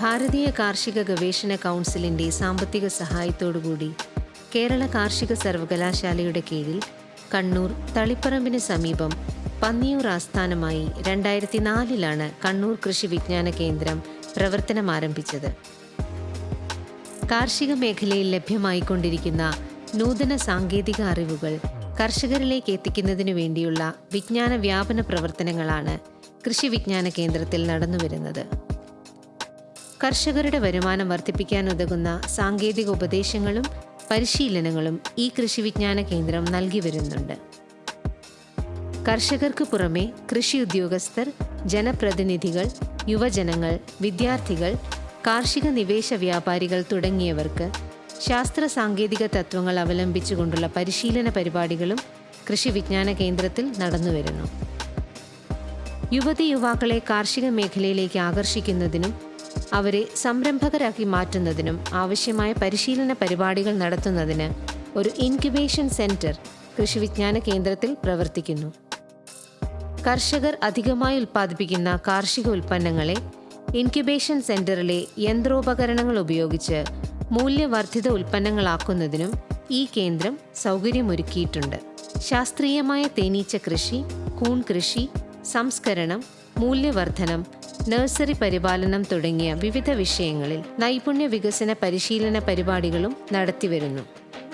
ഭാരതീയ കാർഷിക ഗവേഷണ കൗൺസിലിന്റെ സാമ്പത്തിക സഹായത്തോടുകൂടി കേരള കാർഷിക സർവകലാശാലയുടെ കീഴിൽ കണ്ണൂർ തളിപ്പറമ്പിന് സമീപം പന്നിയൂർ ആസ്ഥാനമായി രണ്ടായിരത്തി നാലിലാണ് കണ്ണൂർ കൃഷി വിജ്ഞാന കേന്ദ്രം പ്രവർത്തനം ആരംഭിച്ചത് കാർഷിക മേഖലയിൽ ലഭ്യമായിക്കൊണ്ടിരിക്കുന്ന നൂതന സാങ്കേതിക അറിവുകൾ കർഷകരിലേക്ക് എത്തിക്കുന്നതിനു വേണ്ടിയുള്ള വിജ്ഞാന വ്യാപന പ്രവർത്തനങ്ങളാണ് കൃഷി വിജ്ഞാന കേന്ദ്രത്തിൽ നടന്നുവരുന്നത്. കർഷകരുടെ വരുമാനം വർദ്ധിപ്പിക്കാൻ ഉതകുന്ന സാങ്കേതിക ഉപദേശങ്ങളും പരിശീലനങ്ങളും ഈ കൃഷി വിജ്ഞാന കേന്ദ്രം നൽകി വരുന്നുണ്ട്. കർഷകർക്ക് പുറമെ കൃഷി ഉദ്യോഗസ്ഥർ ജനപ്രതിനിധികൾ യുവജനങ്ങൾ വിദ്യാർത്ഥികൾ കാർഷിക നിവേശ വ്യാപാരികൾ തുടങ്ങിയവർക്ക് ശാസ്ത്ര സാങ്കേതിക തത്വങ്ങൾ അവലംബിച്ചുകൊണ്ടുള്ള പരിശീലന പരിപാടികളും കൃഷി വിജ്ഞാന കേന്ദ്രത്തിൽ നടന്നുവരുന്നു യുവതി യുവാക്കളെ കാർഷിക മേഖലയിലേക്ക് ആകർഷിക്കുന്നതിനും അവരെ സംരംഭകരാക്കി മാറ്റുന്നതിനും ആവശ്യമായ പരിശീലന പരിപാടികൾ നടത്തുന്നതിന് ഒരു ഇൻക്യുബേഷൻ സെന്റർ കൃഷി വിജ്ഞാന കേന്ദ്രത്തിൽ പ്രവർത്തിക്കുന്നു. കർഷകർ അധികമായി ഉൽപ്പാദിപ്പിക്കുന്ന കാർഷിക ഉൽപ്പന്നങ്ങളെ ഇൻക്യുബേഷൻ സെന്ററിലെ യന്ത്രോപകരണങ്ങൾ ഉപയോഗിച്ച് മൂല്യവർദ്ധിത ഉൽപ്പന്നങ്ങളാക്കുന്നതിനും ഈ കേന്ദ്രം സൗകര്യമൊരുക്കിയിട്ടുണ്ട്. ശാസ്ത്രീയമായ തേനീച്ച കൃഷി കൂൺ കൃഷി സംസ്കരണം മൂല്യവർദ്ധനം നഴ്സറി പരിപാലനം തുടങ്ങിയ വിവിധ വിഷയങ്ങളിൽ നൈപുണ്യ വികസന പരിശീലന പരിപാടികളും നടത്തിവരുന്നു.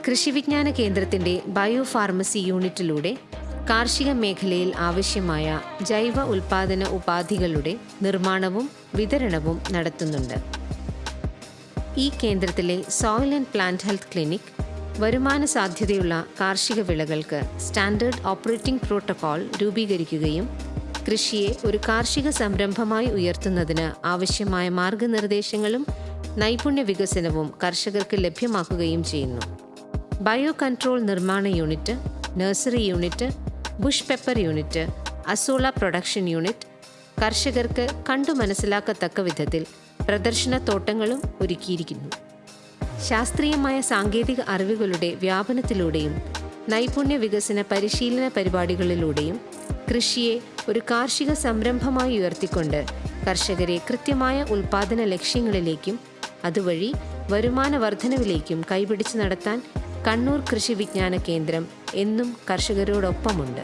കൃഷിവിജ്ഞാന കേന്ദ്രത്തിന്റെ ബയോഫാർമസി യൂണിറ്റിലൂടെ കാർഷിക മേഖലയിൽ ആവശ്യമായ ജൈവ ഉൽപാദന ഉപാധികളുടെ നിർമ്മാണവും വിതരണവും നടത്തുന്നുണ്ട്. ഈ കേന്ദ്രത്തിലെ soil and plant health clinic വരുമാന സാധ്യതയുള്ള കാർഷിക വിളകൾക്ക് സ്റ്റാൻഡേർഡ് ഓപ്പറേറ്റിംഗ് പ്രോട്ടോകോൾ രൂപീകരിക്കുകയും കൃഷിയെ ഒരു കാർഷിക സംരംഭമായി ഉയർത്തുന്നതിന് ആവശ്യമായ മാർഗനിർദ്ദേശങ്ങളും നൈപുണ്യ വികസനവും കർഷകർക്ക് ലഭ്യമാക്കുകയും ചെയ്യുന്നു. ബയോ കൺട്രോൾ നിർമ്മാണ unit nursery unit bush pepper unit azolla production unit കർഷകർക്ക് കണ്ടു മനസ്സിലാക്കത്തക്ക വിധത്തിൽ പ്രദർശന തോട്ടങ്ങളും ഒരുക്കിയിരിക്കുന്നു. ശാസ്ത്രീയമായ സാങ്കേതിക അറിവുകളുടെ വ്യാപനത്തിലൂടെയും നൈപുണ്യ വികസന പരിശീലന പരിപാടികളിലൂടെയും കൃഷിയെ ഒരു കാർഷിക സംരംഭമായി ഉയർത്തിക്കൊണ്ട് കർഷകരെ കൃത്യമായ ഉൽപാദന ലക്ഷ്യങ്ങളിലേക്കും അതുവഴി വരുമാന വർധനവിലേക്കും കൈപിടിച്ച് നടത്താൻ കണ്ണൂർ കൃഷി വിജ്ഞാന കേന്ദ്രം എന്നും കർഷകരോടൊപ്പമുണ്ട്.